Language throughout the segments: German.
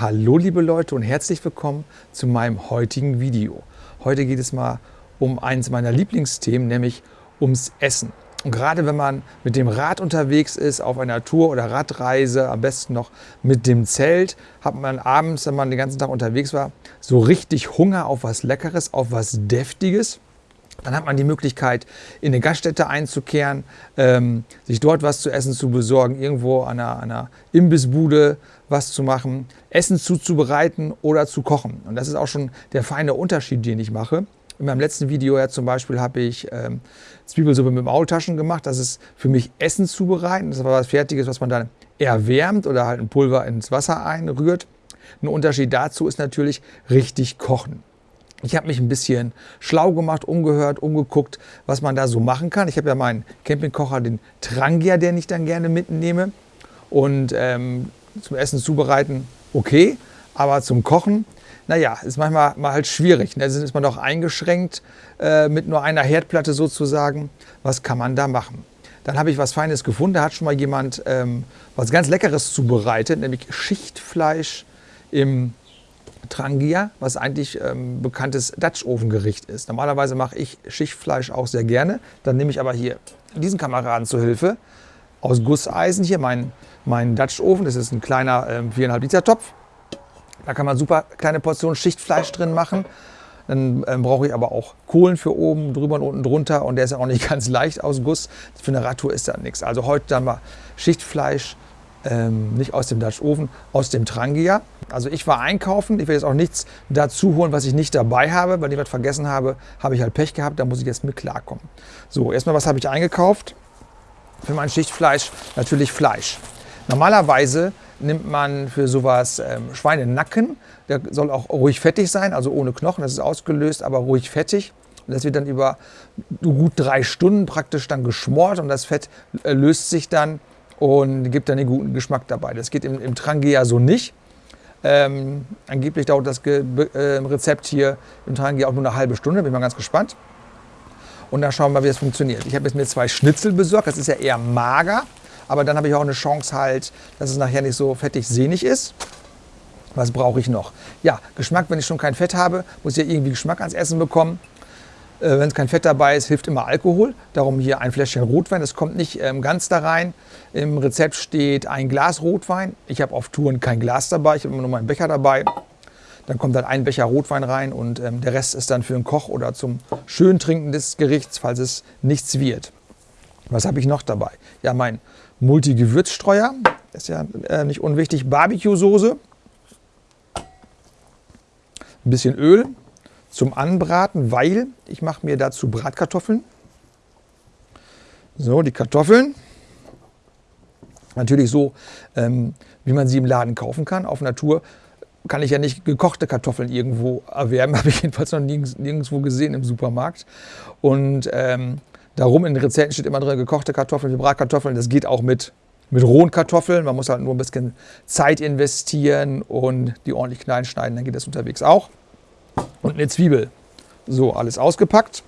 Hallo liebe Leute und herzlich willkommen zu meinem heutigen Video. Heute geht es mal um eins meiner Lieblingsthemen, nämlich ums Essen. Und gerade wenn man mit dem Rad unterwegs ist, auf einer Tour oder Radreise, am besten noch mit dem Zelt, hat man abends, wenn man den ganzen Tag unterwegs war, so richtig Hunger auf was Leckeres, auf was Deftiges. Dann hat man die Möglichkeit, in eine Gaststätte einzukehren, ähm, sich dort was zu essen zu besorgen, irgendwo an einer, einer, Imbissbude was zu machen, Essen zuzubereiten oder zu kochen. Und das ist auch schon der feine Unterschied, den ich mache. In meinem letzten Video ja zum Beispiel habe ich ähm, Zwiebelsuppe mit Maultaschen gemacht. Das ist für mich Essen zubereiten. Das war was Fertiges, was man dann erwärmt oder halt ein Pulver ins Wasser einrührt. Ein Unterschied dazu ist natürlich richtig kochen. Ich habe mich ein bisschen schlau gemacht, umgehört, umgeguckt, was man da so machen kann. Ich habe ja meinen Campingkocher, den Trangia, den ich dann gerne mitnehme. Und ähm, zum Essen zubereiten, okay. Aber zum Kochen, naja, ist manchmal mal halt schwierig. Da ist man doch eingeschränkt äh, mit nur einer Herdplatte sozusagen. Was kann man da machen? Dann habe ich was Feines gefunden. Da hat schon mal jemand ähm, was ganz Leckeres zubereitet, nämlich Schichtfleisch im Trangia, was eigentlich ähm, bekanntes Dutch-Ofengericht ist. Normalerweise mache ich Schichtfleisch auch sehr gerne. Dann nehme ich aber hier diesen Kameraden zur Hilfe. Aus Gusseisen hier mein, mein Dutch-Ofen. Das ist ein kleiner ähm, 4,5 Liter Topf. Da kann man super kleine Portionen Schichtfleisch drin machen. Dann ähm, brauche ich aber auch Kohlen für oben, drüber und unten drunter. Und der ist ja auch nicht ganz leicht aus Guss. Für eine Radtour ist da nichts. Also heute dann mal Schichtfleisch ähm, nicht aus dem Dutch Ofen, aus dem Trangia. Also ich war einkaufen, ich werde jetzt auch nichts dazu holen, was ich nicht dabei habe, weil ich was vergessen habe, habe ich halt Pech gehabt, da muss ich jetzt mit klarkommen. So, erstmal was habe ich eingekauft? Für mein Schichtfleisch natürlich Fleisch. Normalerweise nimmt man für sowas ähm, Schweinenacken, der soll auch ruhig fettig sein, also ohne Knochen, das ist ausgelöst, aber ruhig fettig. Und das wird dann über gut drei Stunden praktisch dann geschmort und das Fett äh, löst sich dann und gibt dann den guten Geschmack dabei. Das geht im, im Trangia so nicht. Ähm, angeblich dauert das Ge äh, Rezept hier im Trangia auch nur eine halbe Stunde, bin mal ganz gespannt. Und dann schauen wir, wie das funktioniert. Ich habe jetzt mir zwei Schnitzel besorgt, das ist ja eher mager, aber dann habe ich auch eine Chance halt, dass es nachher nicht so fettig sehnig ist. Was brauche ich noch? Ja, Geschmack, wenn ich schon kein Fett habe, muss ich ja irgendwie Geschmack ans Essen bekommen. Äh, Wenn es kein Fett dabei ist, hilft immer Alkohol. Darum hier ein Fläschchen Rotwein. Das kommt nicht ähm, ganz da rein. Im Rezept steht ein Glas Rotwein. Ich habe auf Touren kein Glas dabei. Ich habe immer nur meinen Becher dabei. Dann kommt dann ein Becher Rotwein rein und ähm, der Rest ist dann für den Koch oder zum Schöntrinken des Gerichts, falls es nichts wird. Was habe ich noch dabei? Ja, mein Multi-Gewürzstreuer. Ist ja äh, nicht unwichtig. Barbecue-Soße. Ein bisschen Öl, zum Anbraten, weil ich mache mir dazu Bratkartoffeln. So, die Kartoffeln. Natürlich so, ähm, wie man sie im Laden kaufen kann. Auf Natur kann ich ja nicht gekochte Kartoffeln irgendwo erwerben. Habe ich jedenfalls noch nirgends, nirgendwo gesehen im Supermarkt. Und ähm, darum in den Rezepten steht immer drin, gekochte Kartoffeln, Bratkartoffeln. Das geht auch mit, mit rohen Kartoffeln. Man muss halt nur ein bisschen Zeit investieren und die ordentlich klein schneiden. Dann geht das unterwegs auch und eine Zwiebel. So, alles ausgepackt.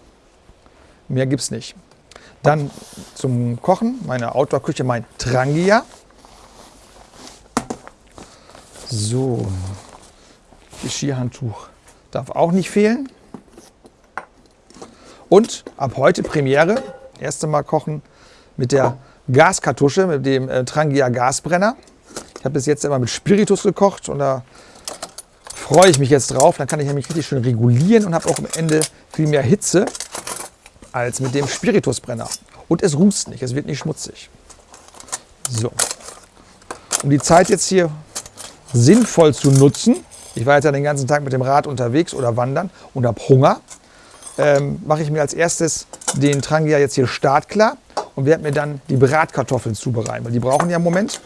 Mehr gibt es nicht. Dann zum Kochen, meine Outdoor-Küche, mein Trangia. So, Geschirrhandtuch darf auch nicht fehlen. Und ab heute Premiere, erste Mal kochen mit der Gaskartusche, mit dem äh, Trangia Gasbrenner. Ich habe bis jetzt immer mit Spiritus gekocht und da freue ich mich jetzt drauf. Dann kann ich nämlich richtig schön regulieren und habe auch am Ende viel mehr Hitze als mit dem Spiritusbrenner. Und es rußt nicht, es wird nicht schmutzig. So. Um die Zeit jetzt hier sinnvoll zu nutzen, ich war jetzt ja den ganzen Tag mit dem Rad unterwegs oder wandern und habe Hunger, ähm, mache ich mir als erstes den Trangia jetzt hier startklar und werde mir dann die Bratkartoffeln zubereiten. Weil die brauchen ja einen Moment,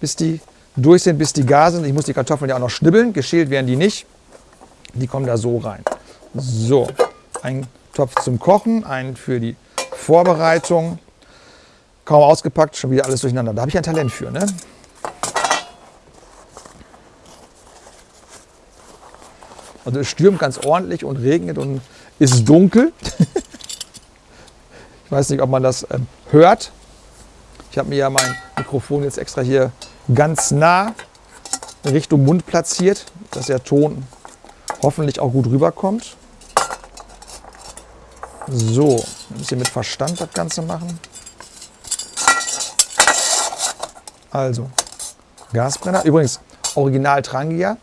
bis die durch sind, bis die gar sind. Ich muss die Kartoffeln ja auch noch schnibbeln. Geschält werden die nicht. Die kommen da so rein. So, ein Topf zum Kochen, einen für die Vorbereitung. Kaum ausgepackt, schon wieder alles durcheinander. Da habe ich ein Talent für. Ne? Also es stürmt ganz ordentlich und regnet und ist dunkel. ich weiß nicht, ob man das ähm, hört. Ich habe mir ja mein Mikrofon jetzt extra hier ganz nah Richtung Mund platziert, dass der Ton hoffentlich auch gut rüberkommt. So, ein bisschen mit Verstand das Ganze machen. Also, Gasbrenner. Übrigens, Original Trangia.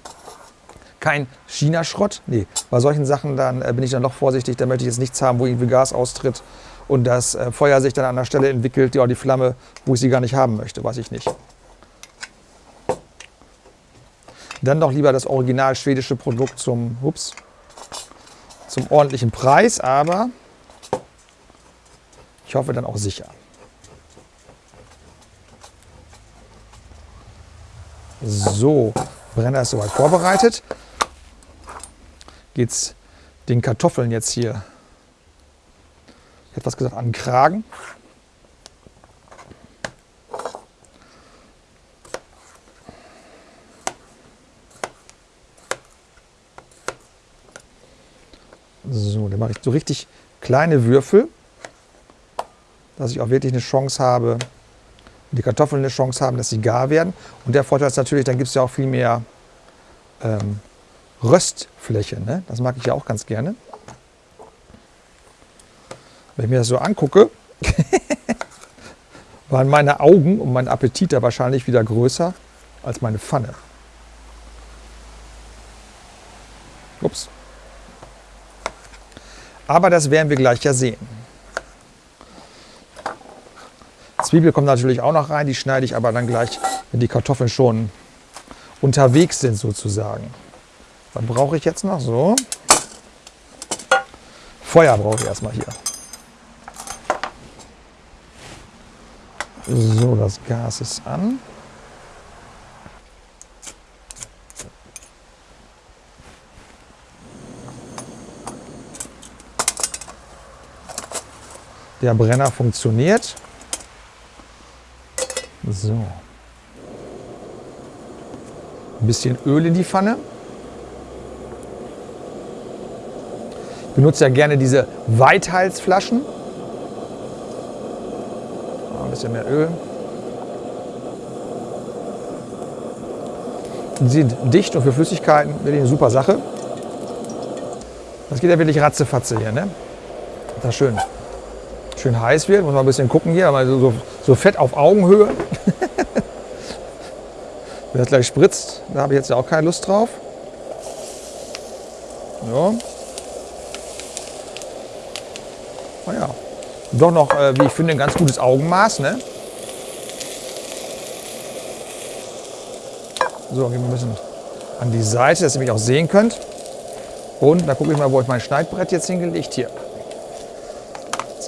Kein China-Schrott. Nee, bei solchen Sachen dann äh, bin ich dann noch vorsichtig. Da möchte ich jetzt nichts haben, wo irgendwie Gas austritt und das äh, Feuer sich dann an der Stelle entwickelt, ja, die Flamme, wo ich sie gar nicht haben möchte, weiß ich nicht. Dann doch lieber das original schwedische Produkt zum, ups, zum ordentlichen Preis, aber ich hoffe dann auch sicher. So, Brenner ist soweit vorbereitet. Geht es den Kartoffeln jetzt hier, ich hätte was gesagt, an den Kragen. So, dann mache ich so richtig kleine Würfel, dass ich auch wirklich eine Chance habe, die Kartoffeln eine Chance haben, dass sie gar werden. Und der Vorteil ist natürlich, dann gibt es ja auch viel mehr ähm, Röstfläche. Ne? Das mag ich ja auch ganz gerne. Wenn ich mir das so angucke, waren meine Augen und mein Appetit da wahrscheinlich wieder größer als meine Pfanne. Ups. Aber das werden wir gleich ja sehen. Zwiebel kommt natürlich auch noch rein, die schneide ich aber dann gleich, wenn die Kartoffeln schon unterwegs sind sozusagen. Was brauche ich jetzt noch? So. Feuer brauche ich erstmal hier. So, das Gas ist an. Der Brenner funktioniert. So. Ein bisschen Öl in die Pfanne. Ich benutze ja gerne diese Weithalsflaschen. Ein bisschen mehr Öl. Die sind dicht und für Flüssigkeiten wirklich eine super Sache. Das geht ja wirklich ratzefatze hier. Ne? Das ist schön schön heiß wird. Muss man ein bisschen gucken hier, aber so, so Fett auf Augenhöhe. Wenn das gleich spritzt, da habe ich jetzt ja auch keine Lust drauf. Ja. Naja, doch noch, äh, wie ich finde, ein ganz gutes Augenmaß. Ne? So, gehen wir ein bisschen an die Seite, dass ihr mich auch sehen könnt. Und da gucke ich mal, wo ich mein Schneidbrett jetzt hingelegt hier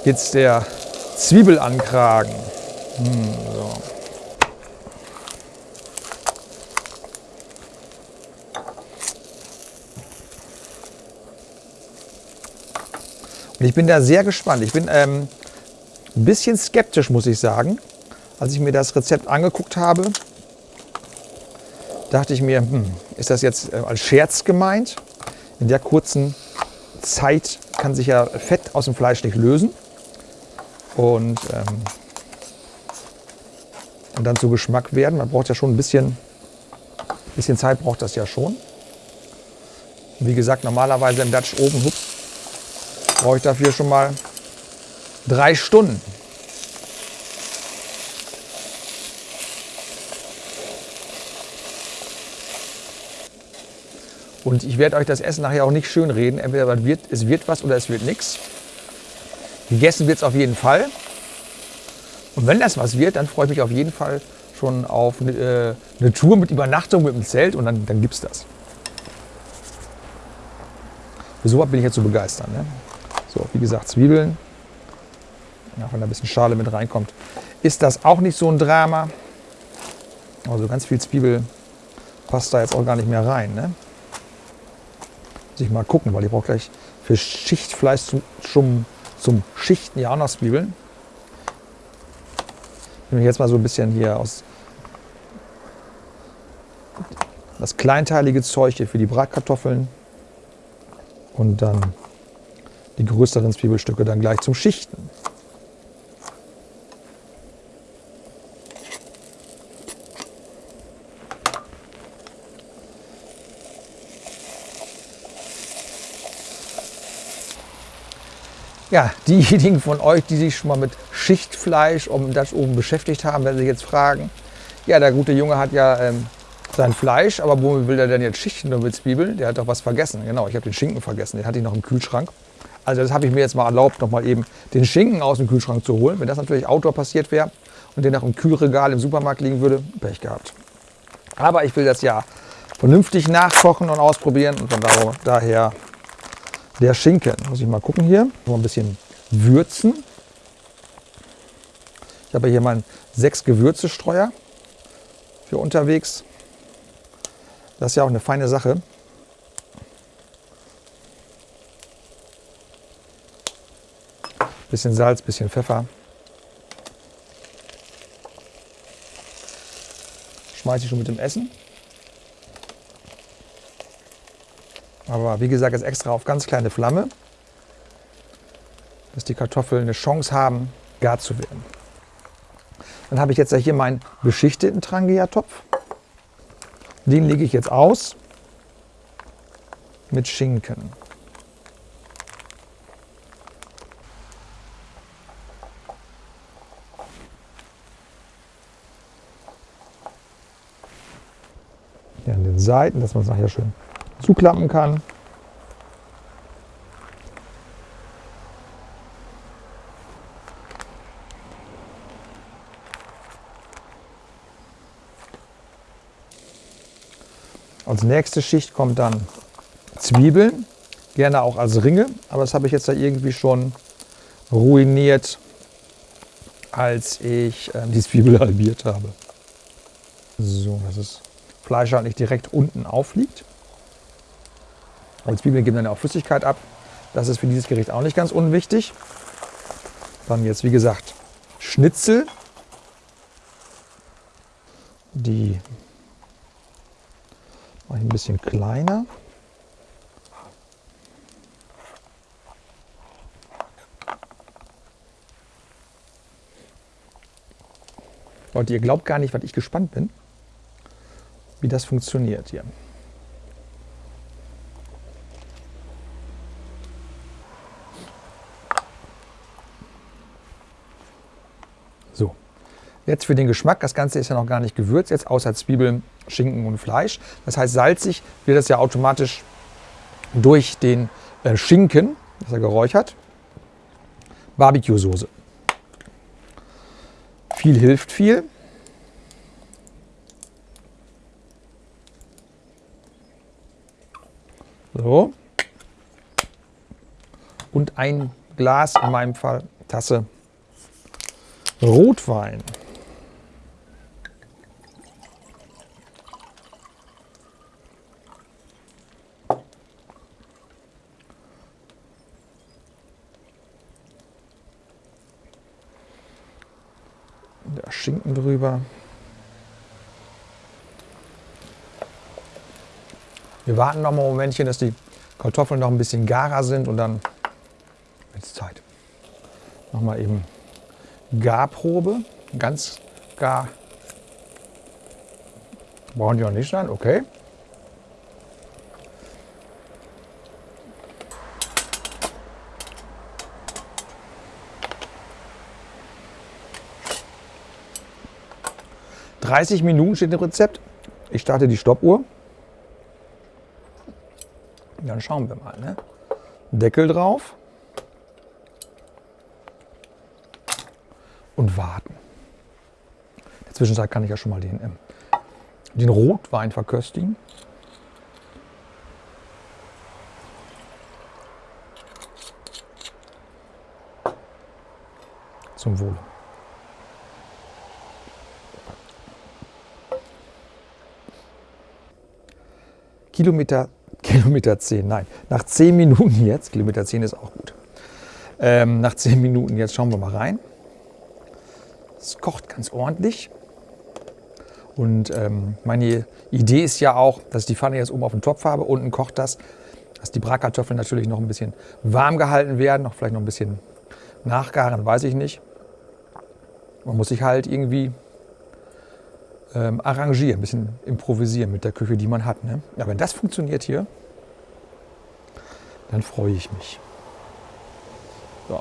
jetzt der Zwiebelankragen. Hm, so. Und ich bin da sehr gespannt. Ich bin ähm, ein bisschen skeptisch, muss ich sagen. Als ich mir das Rezept angeguckt habe, dachte ich mir, hm, ist das jetzt äh, als Scherz gemeint? In der kurzen Zeit kann sich ja Fett aus dem Fleisch nicht lösen. Und, ähm, und dann zu Geschmack werden. Man braucht ja schon ein bisschen, bisschen Zeit, braucht das ja schon. Wie gesagt, normalerweise im Dutch Oven brauche ich dafür schon mal drei Stunden. Und ich werde euch das Essen nachher auch nicht schön reden. Entweder wird, es wird was oder es wird nichts. Gegessen wird es auf jeden Fall. Und wenn das was wird, dann freue ich mich auf jeden Fall schon auf eine, äh, eine Tour mit Übernachtung mit dem Zelt und dann, dann gibt es das. Für sowas bin ich jetzt so begeistert. Ne? So, wie gesagt, Zwiebeln. Ja, wenn da ein bisschen Schale mit reinkommt, ist das auch nicht so ein Drama. Also ganz viel Zwiebel passt da jetzt auch gar nicht mehr rein. Ne? Muss ich mal gucken, weil ich brauche gleich für Schichtfleisch zum, zum Schichten ja auch noch Zwiebeln. Ich nehme jetzt mal so ein bisschen hier aus das kleinteilige Zeug hier für die Bratkartoffeln und dann die größeren Zwiebelstücke dann gleich zum Schichten. Ja, diejenigen von euch, die sich schon mal mit Schichtfleisch um das oben beschäftigt haben, werden sich jetzt fragen, ja, der gute Junge hat ja ähm, sein Fleisch, aber wo will er denn jetzt Schichten nur mit Zwiebeln? Der hat doch was vergessen. Genau, ich habe den Schinken vergessen, den hatte ich noch im Kühlschrank. Also das habe ich mir jetzt mal erlaubt, noch mal eben den Schinken aus dem Kühlschrank zu holen. Wenn das natürlich Outdoor passiert wäre und der noch im Kühlregal im Supermarkt liegen würde, Pech gehabt. Aber ich will das ja vernünftig nachkochen und ausprobieren und von daher der Schinken. Muss ich mal gucken hier. Noch ein bisschen würzen. Ich habe hier meinen sechs Gewürzestreuer für unterwegs. Das ist ja auch eine feine Sache. Bisschen Salz, bisschen Pfeffer. Schmeiße ich schon mit dem Essen. Aber wie gesagt, jetzt extra auf ganz kleine Flamme, dass die Kartoffeln eine Chance haben, gar zu werden. Dann habe ich jetzt hier meinen beschichteten Trangia-Topf. Den lege ich jetzt aus mit Schinken. Hier an den Seiten, dass man es nachher schön zuklappen kann. Als nächste Schicht kommt dann Zwiebeln, gerne auch als Ringe, aber das habe ich jetzt da irgendwie schon ruiniert, als ich äh, die Zwiebel halbiert habe. So, dass das Fleisch halt nicht direkt unten aufliegt. Und Zwiebeln geben dann auch Flüssigkeit ab. Das ist für dieses Gericht auch nicht ganz unwichtig. Dann jetzt, wie gesagt, Schnitzel. Die mache ich ein bisschen kleiner. Leute, ihr glaubt gar nicht, was ich gespannt bin, wie das funktioniert hier. So, jetzt für den Geschmack. Das Ganze ist ja noch gar nicht gewürzt, jetzt außer Zwiebeln, Schinken und Fleisch. Das heißt, salzig wird das ja automatisch durch den äh, Schinken, das er geräuchert. Barbecue-Soße. Viel hilft viel. So. Und ein Glas, in meinem Fall Tasse Rotwein. Der Schinken drüber. Wir warten noch mal ein Momentchen, dass die Kartoffeln noch ein bisschen garer sind und dann wird es Zeit. Noch mal eben Garprobe, ganz gar. Brauchen die noch nicht sein, okay. Dreißig Minuten steht im Rezept. Ich starte die Stoppuhr. Dann schauen wir mal. Ne? Deckel drauf. und warten. In der Zwischenzeit kann ich ja schon mal den, ähm, den Rotwein verköstigen. Zum Wohle. Kilometer, Kilometer 10, nein, nach 10 Minuten jetzt, Kilometer 10 ist auch gut. Ähm, nach 10 Minuten jetzt schauen wir mal rein. Es kocht ganz ordentlich. Und ähm, meine Idee ist ja auch, dass ich die Pfanne jetzt oben auf dem Topf habe. Unten kocht das, dass die Bratkartoffeln natürlich noch ein bisschen warm gehalten werden, noch vielleicht noch ein bisschen nachgaren, weiß ich nicht. Man muss sich halt irgendwie ähm, arrangieren, ein bisschen improvisieren mit der Küche, die man hat. Ne? Ja, wenn das funktioniert hier, dann freue ich mich. So.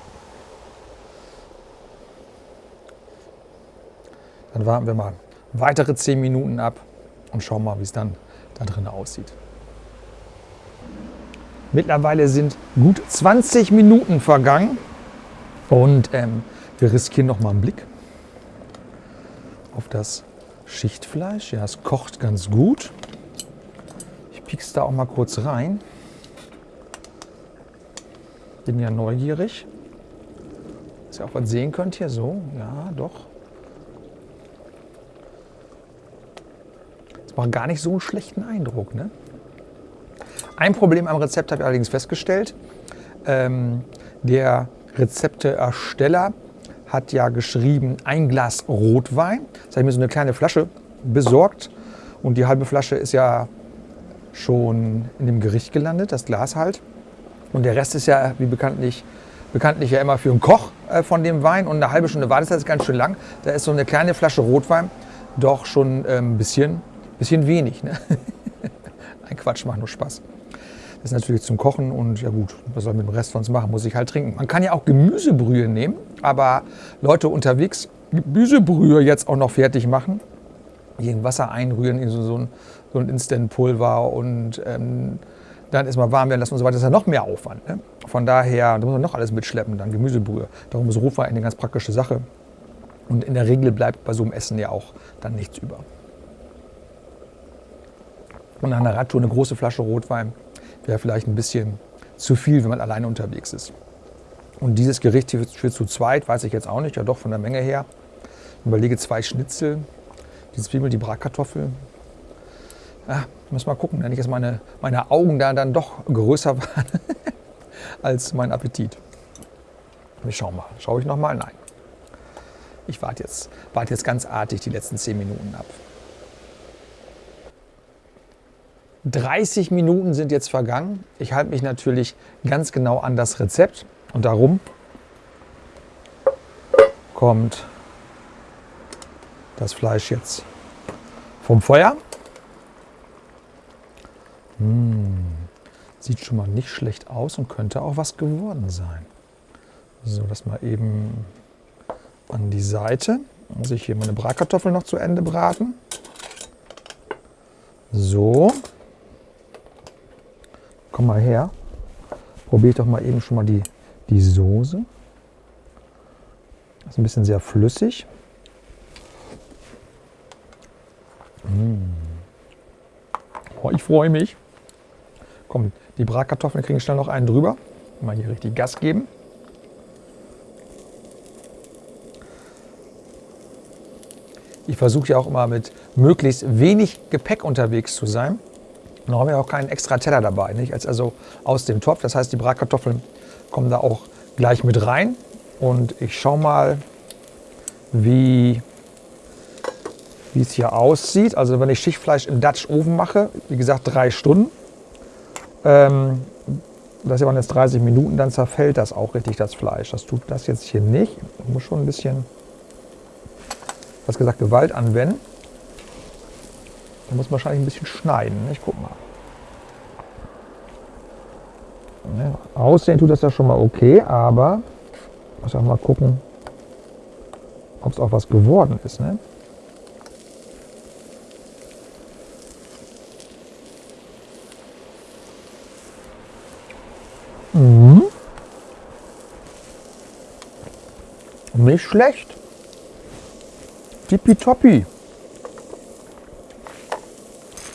Dann warten wir mal weitere 10 Minuten ab und schauen mal, wie es dann da drin aussieht. Mittlerweile sind gut 20 Minuten vergangen und ähm, wir riskieren noch mal einen Blick auf das Schichtfleisch. Ja, es kocht ganz gut. Ich piek's da auch mal kurz rein. Bin ja neugierig. Dass ihr auch was sehen könnt hier. So, ja, doch. Das macht gar nicht so einen schlechten Eindruck, ne? Ein Problem am Rezept habe ich allerdings festgestellt. Ähm, der Rezepteersteller hat ja geschrieben, ein Glas Rotwein. Das habe ich mir so eine kleine Flasche besorgt. Und die halbe Flasche ist ja schon in dem Gericht gelandet, das Glas halt. Und der Rest ist ja, wie bekanntlich, bekanntlich ja immer für einen Koch äh, von dem Wein. Und eine halbe Stunde Wartezeit ist ganz schön lang. Da ist so eine kleine Flasche Rotwein doch schon ein ähm, bisschen, bisschen wenig. Ne? Ein Quatsch, macht nur Spaß. Das ist natürlich zum Kochen und ja gut, was soll man mit dem Rest von uns machen? Muss ich halt trinken. Man kann ja auch Gemüsebrühe nehmen, aber Leute unterwegs Gemüsebrühe jetzt auch noch fertig machen, in Wasser einrühren, in so, so ein, so ein Instant-Pulver und ähm, dann erstmal warm werden lassen und so weiter, das ist ja noch mehr Aufwand. Ne? Von daher, da muss man noch alles mitschleppen, dann Gemüsebrühe. Darum ist Rotwein eine ganz praktische Sache. Und in der Regel bleibt bei so einem Essen ja auch dann nichts über. Und nach einer Radtour eine große Flasche Rotwein wäre vielleicht ein bisschen zu viel, wenn man alleine unterwegs ist. Und dieses Gericht hier für zu zweit, weiß ich jetzt auch nicht, ja doch von der Menge her. Ich überlege zwei Schnitzel, die Zwiebel, die Bratkartoffel. Ja, muss mal gucken, nicht, dass meine, meine Augen da dann doch größer waren als mein Appetit. Wir schauen mal. Schaue ich noch mal? Nein. Ich warte jetzt, warte jetzt ganz artig die letzten zehn Minuten ab. 30 Minuten sind jetzt vergangen. Ich halte mich natürlich ganz genau an das Rezept und darum kommt das Fleisch jetzt vom Feuer. Mmh, sieht schon mal nicht schlecht aus und könnte auch was geworden sein. So, das mal eben an die Seite. Muss ich hier meine Bratkartoffeln noch zu Ende braten. So, Komm mal her. Probiere ich doch mal eben schon mal die, die Soße. Ist ein bisschen sehr flüssig. Mmh. Oh, ich freue mich. Komm, die Bratkartoffeln kriegen schnell noch einen drüber. Mal hier richtig Gas geben. Ich versuche ja auch immer mit möglichst wenig Gepäck unterwegs zu sein. Dann haben wir auch keinen extra Teller dabei, nicht? also aus dem Topf. Das heißt, die Bratkartoffeln kommen da auch gleich mit rein. Und ich schaue mal, wie, wie es hier aussieht. Also wenn ich Schichtfleisch im Dutch Oven mache, wie gesagt drei Stunden, ähm, das waren jetzt 30 Minuten, dann zerfällt das auch richtig, das Fleisch. Das tut das jetzt hier nicht. Ich muss schon ein bisschen, was gesagt, Gewalt anwenden. Da muss man wahrscheinlich ein bisschen schneiden. Ich guck mal. Ja, aussehen tut das ja schon mal okay, aber ich muss auch mal gucken, ob es auch was geworden ist. Ne? Nicht schlecht. Tippitoppi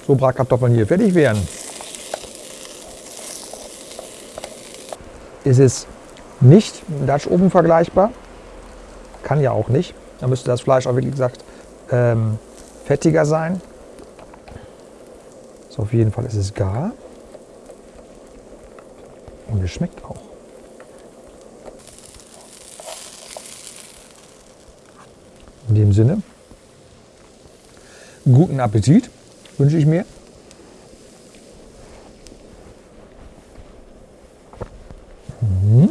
so Bratkartoffeln hier fertig werden. Ist es nicht im Dutch Oven vergleichbar. Kann ja auch nicht. Da müsste das Fleisch auch wirklich gesagt ähm, fettiger sein. So, auf jeden Fall ist es gar. Und es schmeckt auch. In dem Sinne, guten Appetit wünsche ich mir. Mhm.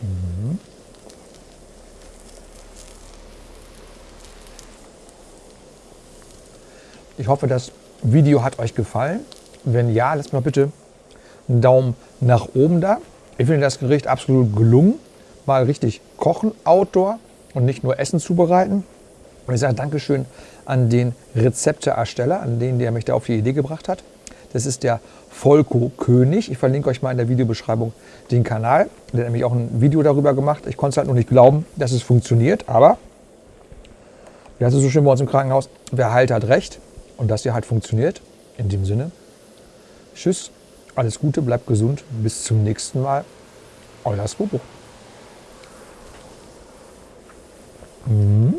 Mhm. Ich hoffe, das Video hat euch gefallen. Wenn ja, lasst mal bitte einen Daumen nach oben da. Ich finde das Gericht absolut gelungen. Mal richtig kochen, Outdoor und nicht nur Essen zubereiten. Und ich sage Dankeschön an den Rezepteersteller, an den, der mich da auf die Idee gebracht hat. Das ist der Volko König. Ich verlinke euch mal in der Videobeschreibung den Kanal. Der hat nämlich auch ein Video darüber gemacht. Ich konnte es halt noch nicht glauben, dass es funktioniert. Aber, wie heißt es so schön bei uns im Krankenhaus, wer heilt, hat recht. Und dass ihr halt funktioniert. In dem Sinne, tschüss, alles Gute, bleibt gesund. Bis zum nächsten Mal. Euer Swobo. Mm.